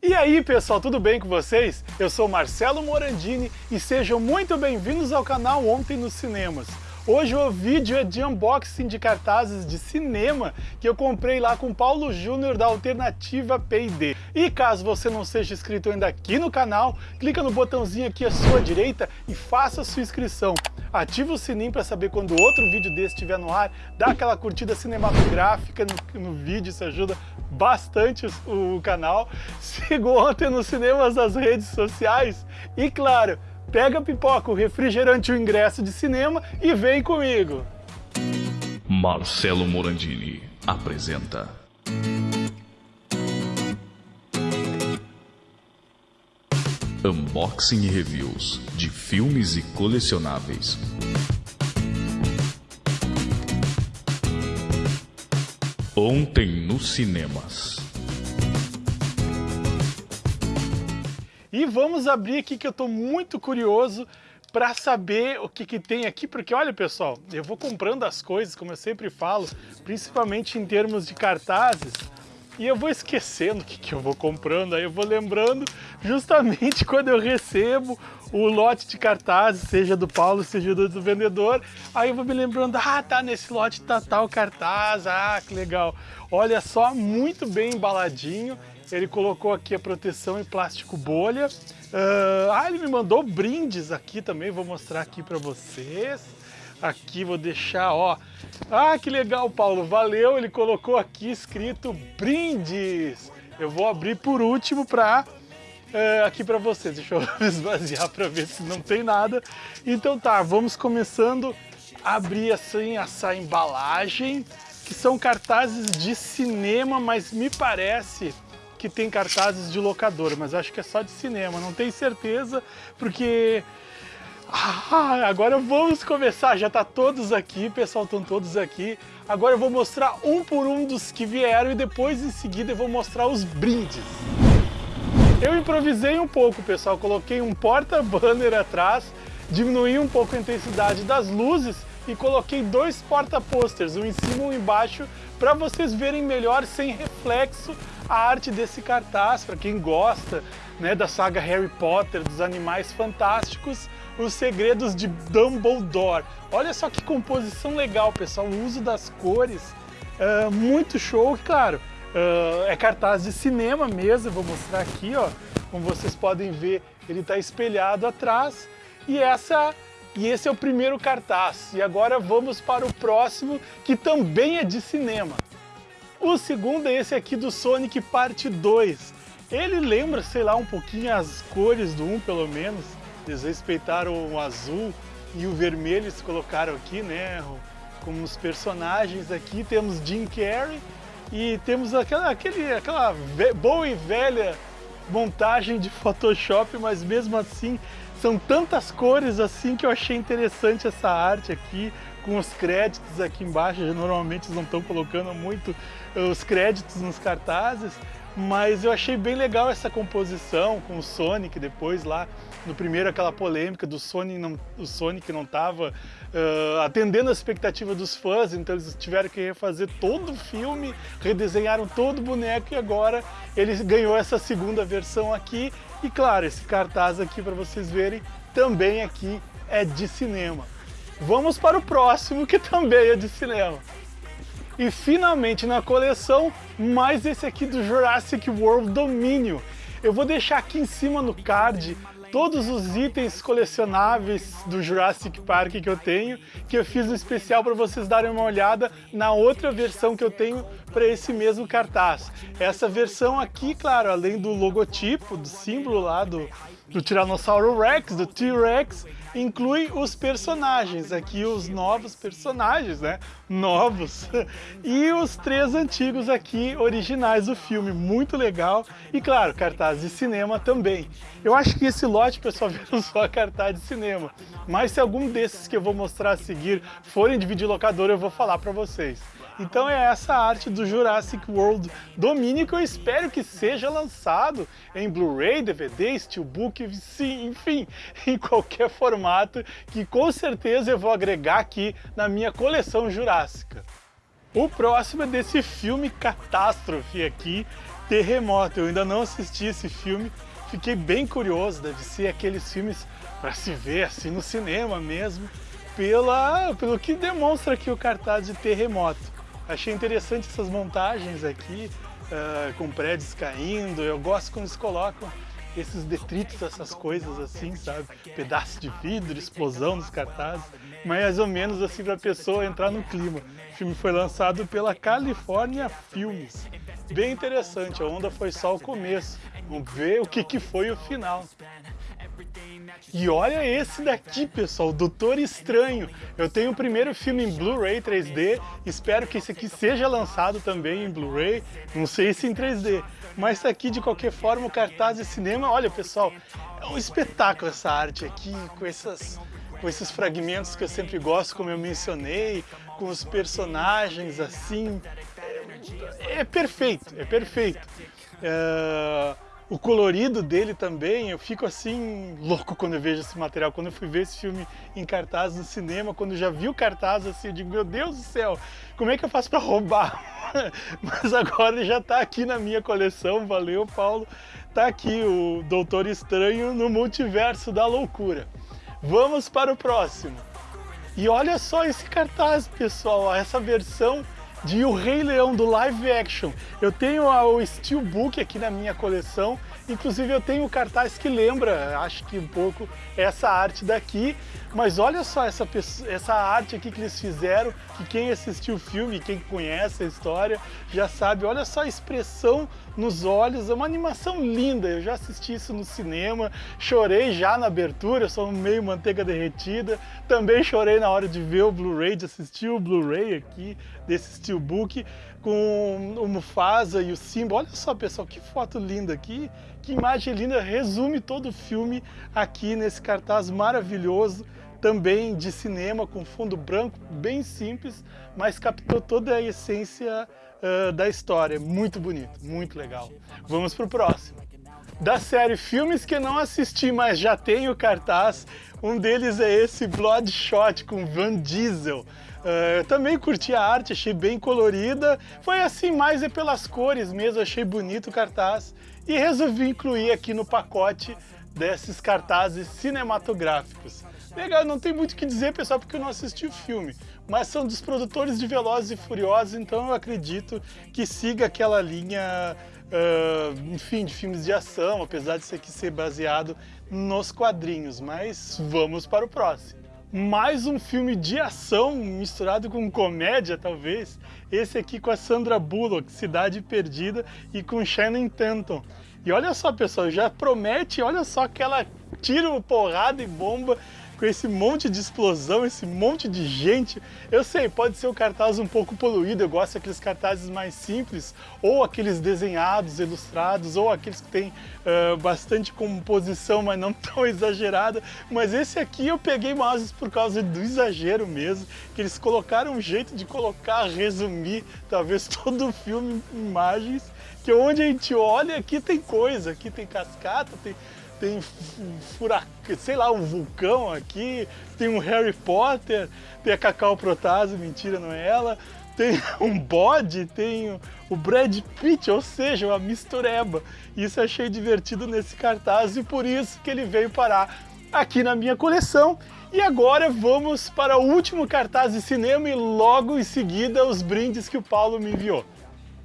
E aí pessoal, tudo bem com vocês? Eu sou Marcelo Morandini e sejam muito bem-vindos ao canal Ontem nos Cinemas. Hoje o vídeo é de unboxing de cartazes de cinema que eu comprei lá com Paulo Júnior da Alternativa P&D. E caso você não seja inscrito ainda aqui no canal, clica no botãozinho aqui à sua direita e faça sua inscrição. Ativa o sininho para saber quando outro vídeo desse estiver no ar, dá aquela curtida cinematográfica no, no vídeo, isso ajuda bastante o, o canal. Siga ontem nos cinemas das redes sociais e claro, pega a pipoca, o refrigerante o ingresso de cinema e vem comigo. Marcelo Morandini apresenta. Unboxing e reviews de filmes e colecionáveis. Ontem nos cinemas. E vamos abrir aqui que eu estou muito curioso para saber o que, que tem aqui, porque olha pessoal, eu vou comprando as coisas, como eu sempre falo, principalmente em termos de cartazes, e eu vou esquecendo o que, que eu vou comprando, aí eu vou lembrando justamente quando eu recebo o lote de cartazes, seja do Paulo, seja do, do vendedor, aí eu vou me lembrando, ah, tá, nesse lote tá tal cartaz, ah, que legal. Olha só, muito bem embaladinho, ele colocou aqui a proteção em plástico bolha. Uh, ah, ele me mandou brindes aqui também, vou mostrar aqui para vocês. Aqui vou deixar, ó. Ah, que legal, Paulo, valeu. Ele colocou aqui escrito brindes. Eu vou abrir por último para uh, ah, aqui para vocês. Deixa eu esvaziar para ver se não tem nada. Então tá, vamos começando a abrir assim essa embalagem, que são cartazes de cinema, mas me parece que tem cartazes de locadora, mas acho que é só de cinema, não tenho certeza, porque... Ah, agora vamos começar, já tá todos aqui, pessoal, estão todos aqui. Agora eu vou mostrar um por um dos que vieram e depois em seguida eu vou mostrar os brindes. Eu improvisei um pouco, pessoal, coloquei um porta-banner atrás, diminuí um pouco a intensidade das luzes e coloquei dois porta-posters, um em cima e um embaixo, para vocês verem melhor sem reflexo a arte desse cartaz, para quem gosta né, da saga Harry Potter, dos animais fantásticos, os segredos de Dumbledore. Olha só que composição legal, pessoal, o uso das cores, uh, muito show, claro, uh, é cartaz de cinema mesmo, vou mostrar aqui, ó, como vocês podem ver, ele está espelhado atrás, e essa e esse é o primeiro cartaz. E agora vamos para o próximo, que também é de cinema. O segundo é esse aqui do Sonic Parte 2. Ele lembra, sei lá, um pouquinho as cores do 1, pelo menos. Eles respeitaram o azul e o vermelho, eles colocaram aqui, né? Como os personagens aqui. Temos Jim Carrey e temos aquela, aquele, aquela boa e velha montagem de Photoshop, mas mesmo assim são tantas cores assim que eu achei interessante essa arte aqui, com os créditos aqui embaixo, normalmente eles não estão colocando muito eh, os créditos nos cartazes, mas eu achei bem legal essa composição com o Sonic depois lá, no primeiro aquela polêmica do Sonic não, o Sonic não estava uh, atendendo a expectativa dos fãs, então eles tiveram que refazer todo o filme, redesenharam todo o boneco e agora ele ganhou essa segunda versão aqui e claro, esse cartaz aqui para vocês verem também aqui é de cinema. Vamos para o próximo que também é de cinema. E finalmente na coleção, mais esse aqui do Jurassic World Domínio. Eu vou deixar aqui em cima no card todos os itens colecionáveis do Jurassic Park que eu tenho, que eu fiz um especial para vocês darem uma olhada na outra versão que eu tenho para esse mesmo cartaz. Essa versão aqui, claro, além do logotipo, do símbolo lá do, do Tiranossauro Rex, do T-Rex, inclui os personagens, aqui os novos personagens, né? Novos. E os três antigos aqui, originais do filme, muito legal. E claro, cartaz de cinema também. Eu acho que esse lote, pessoal, viram só cartaz de cinema. Mas se algum desses que eu vou mostrar a seguir forem de videolocador, eu vou falar para vocês. Então é essa arte do Jurassic World Domínio que eu espero que seja lançado em Blu-ray, DVD, Steelbook, enfim, em qualquer formato que com certeza eu vou agregar aqui na minha coleção jurássica. O próximo é desse filme catástrofe aqui, Terremoto. Eu ainda não assisti esse filme, fiquei bem curioso, deve ser aqueles filmes para se ver assim no cinema mesmo, pela, pelo que demonstra aqui o cartaz de Terremoto. Achei interessante essas montagens aqui, uh, com prédios caindo, eu gosto quando eles colocam esses detritos, essas coisas assim, sabe? Pedaço de vidro, explosão nos cartazes, mais ou menos assim para a pessoa entrar no clima. O filme foi lançado pela California Films. Bem interessante, a onda foi só o começo. Vamos ver o que, que foi o final. E olha esse daqui, pessoal, Doutor Estranho. Eu tenho o primeiro filme em Blu-ray 3D, espero que esse aqui seja lançado também em Blu-ray, não sei se em 3D. Mas tá aqui, de qualquer forma, o cartaz de cinema, olha, pessoal, é um espetáculo essa arte aqui, com essas com esses fragmentos que eu sempre gosto, como eu mencionei, com os personagens assim, é, é perfeito, é perfeito. É o colorido dele também, eu fico assim louco quando eu vejo esse material. Quando eu fui ver esse filme em cartaz no cinema, quando eu já vi o cartaz assim, eu digo, meu Deus do céu, como é que eu faço para roubar? Mas agora ele já está aqui na minha coleção, valeu Paulo. Tá aqui o Doutor Estranho no Multiverso da Loucura. Vamos para o próximo. E olha só esse cartaz, pessoal, essa versão de O Rei Leão do live action. Eu tenho o Steelbook aqui na minha coleção, inclusive eu tenho o cartaz que lembra, acho que um pouco, essa arte daqui. Mas olha só essa, essa arte aqui que eles fizeram, que quem assistiu o filme, quem conhece a história, já sabe. Olha só a expressão nos olhos, é uma animação linda. Eu já assisti isso no cinema, chorei já na abertura, sou meio manteiga derretida. Também chorei na hora de ver o Blu-ray, de assistir o Blu-ray aqui, desse Steelbook, com o Mufasa e o Simba. Olha só, pessoal, que foto linda aqui, que imagem linda, resume todo o filme aqui nesse cartaz maravilhoso também de cinema com fundo branco, bem simples, mas captou toda a essência uh, da história. Muito bonito, muito legal. Vamos para o próximo. Da série Filmes que não assisti, mas já tenho cartaz, um deles é esse Bloodshot com Van Diesel. Uh, eu também curti a arte, achei bem colorida. Foi assim, mais é pelas cores mesmo, achei bonito o cartaz. E resolvi incluir aqui no pacote desses cartazes cinematográficos. Legal, não tem muito o que dizer, pessoal, porque eu não assisti o filme. Mas são dos produtores de Velozes e Furiosos, então eu acredito que siga aquela linha, uh, enfim, de filmes de ação, apesar de isso aqui ser baseado nos quadrinhos. Mas vamos para o próximo. Mais um filme de ação misturado com comédia, talvez. Esse aqui com a Sandra Bullock, Cidade Perdida, e com Shannon Tatum. E olha só, pessoal, já promete, olha só aquela tiro, porrada e bomba com esse monte de explosão, esse monte de gente. Eu sei, pode ser o cartaz um pouco poluído, eu gosto daqueles cartazes mais simples, ou aqueles desenhados, ilustrados, ou aqueles que tem uh, bastante composição, mas não tão exagerada. Mas esse aqui eu peguei mais por causa do exagero mesmo, que eles colocaram um jeito de colocar, resumir, talvez todo o filme em imagens, que onde a gente olha, aqui tem coisa, aqui tem cascata, tem tem furacão, sei lá, um vulcão aqui, tem um Harry Potter, tem a Cacau Protase, mentira, não é ela, tem um bode, tem o Brad Pitt, ou seja, uma mistureba. Isso achei divertido nesse cartaz e por isso que ele veio parar aqui na minha coleção. E agora vamos para o último cartaz de cinema e logo em seguida os brindes que o Paulo me enviou.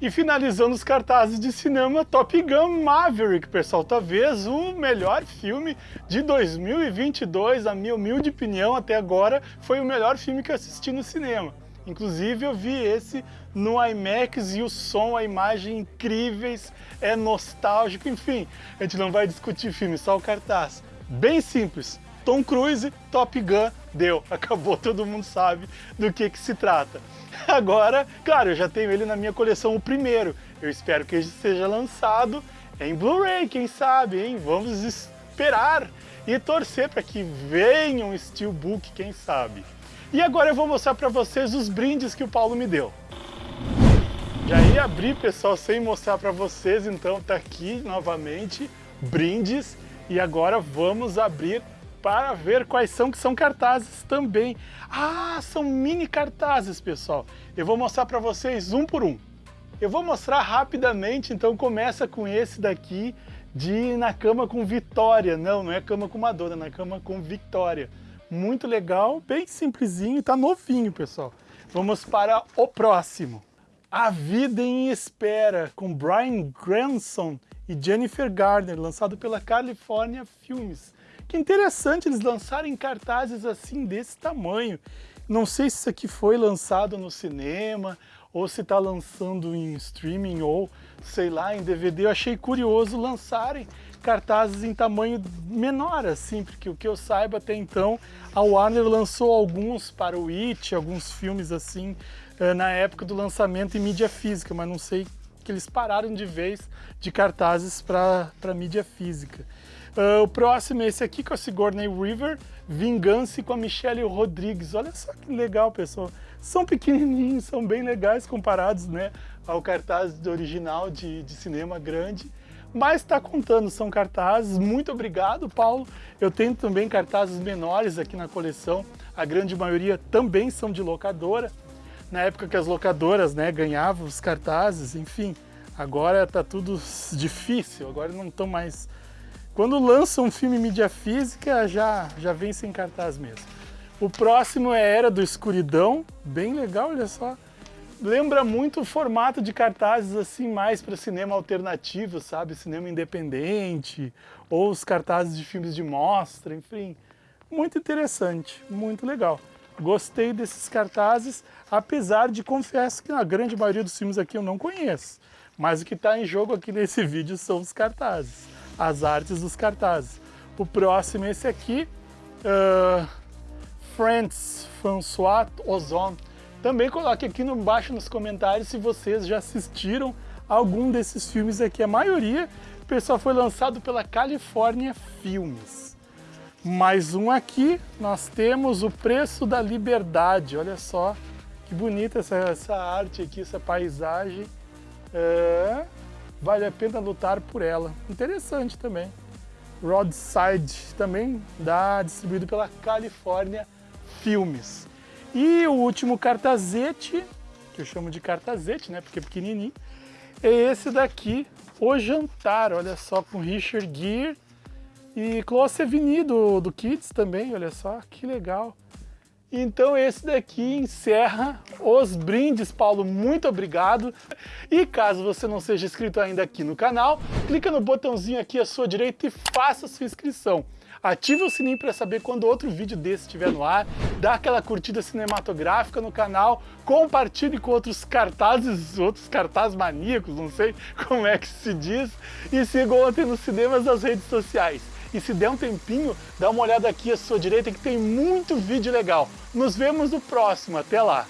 E finalizando os cartazes de cinema, Top Gun Maverick, pessoal. Talvez o melhor filme de 2022, a minha humilde opinião até agora, foi o melhor filme que eu assisti no cinema. Inclusive eu vi esse no IMAX e o som, a imagem incríveis, é nostálgico, enfim. A gente não vai discutir filme, só o cartaz. Bem simples, Tom Cruise, Top Gun, deu, acabou, todo mundo sabe do que, que se trata. Agora, claro, eu já tenho ele na minha coleção, o primeiro. Eu espero que ele seja lançado em Blu-ray, quem sabe, hein? Vamos esperar e torcer para que venha um Steelbook, quem sabe. E agora eu vou mostrar para vocês os brindes que o Paulo me deu. Já ia abrir, pessoal, sem mostrar para vocês, então tá aqui novamente, brindes. E agora vamos abrir para ver quais são que são cartazes também. Ah, são mini cartazes, pessoal. Eu vou mostrar para vocês um por um. Eu vou mostrar rapidamente, então começa com esse daqui de na cama com Vitória. Não, não é cama com Madonna, é na cama com Vitória. Muito legal, bem simplesinho, tá novinho, pessoal. Vamos para o próximo. A Vida em Espera, com Brian Granson e Jennifer Garner, lançado pela California Films. Que interessante eles lançarem cartazes assim desse tamanho. Não sei se isso aqui foi lançado no cinema ou se está lançando em streaming ou, sei lá, em DVD. Eu achei curioso lançarem cartazes em tamanho menor, assim, porque o que eu saiba até então, a Warner lançou alguns para o It, alguns filmes assim, eh, na época do lançamento em mídia física, mas não sei que eles pararam de vez de cartazes para mídia física. Uh, o próximo é esse aqui com a Sigourney River, Vingança com a Michelle Rodrigues. Olha só que legal, pessoal são pequenininhos, são bem legais comparados né, ao cartaz original de, de cinema grande. Mas está contando, são cartazes. Muito obrigado, Paulo. Eu tenho também cartazes menores aqui na coleção. A grande maioria também são de locadora. Na época que as locadoras né, ganhavam os cartazes, enfim. Agora está tudo difícil, agora não estão mais... Quando lançam um filme em mídia física, já, já vem sem cartaz mesmo. O próximo é Era do Escuridão, bem legal, olha só. Lembra muito o formato de cartazes assim mais para cinema alternativo, sabe? Cinema independente, ou os cartazes de filmes de mostra, enfim. Muito interessante, muito legal. Gostei desses cartazes, apesar de confesso que a grande maioria dos filmes aqui eu não conheço. Mas o que está em jogo aqui nesse vídeo são os cartazes, as artes dos cartazes. O próximo é esse aqui, uh, Friends, François Ozon. Também coloque aqui embaixo nos comentários se vocês já assistiram algum desses filmes aqui. A maioria, pessoal, foi lançado pela California Filmes. Mais um aqui, nós temos O Preço da Liberdade. Olha só que bonita essa, essa arte aqui, essa paisagem. É, vale a pena lutar por ela. Interessante também. Roadside, também dá distribuído pela California filmes. E o último cartazete, que eu chamo de cartazete, né, porque é pequenininho, é esse daqui, O Jantar, olha só, com Richard Gere e Chloe Sevigny do, do Kids também, olha só, que legal. Então esse daqui encerra os brindes, Paulo, muito obrigado. E caso você não seja inscrito ainda aqui no canal, clica no botãozinho aqui à sua direita e faça sua inscrição ative o sininho para saber quando outro vídeo desse estiver no ar, dá aquela curtida cinematográfica no canal, compartilhe com outros cartazes, outros cartazes maníacos, não sei como é que se diz, e siga ontem nos cinemas das redes sociais. E se der um tempinho, dá uma olhada aqui à sua direita que tem muito vídeo legal. Nos vemos no próximo, até lá!